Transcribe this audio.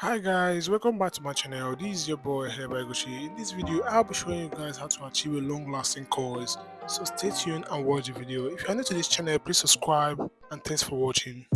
Hi guys, welcome back to my channel. This is your boy Hebaiguchi. In this video, I'll be showing you guys how to achieve a long-lasting curls. So stay tuned and watch the video. If you're new to this channel, please subscribe and thanks for watching.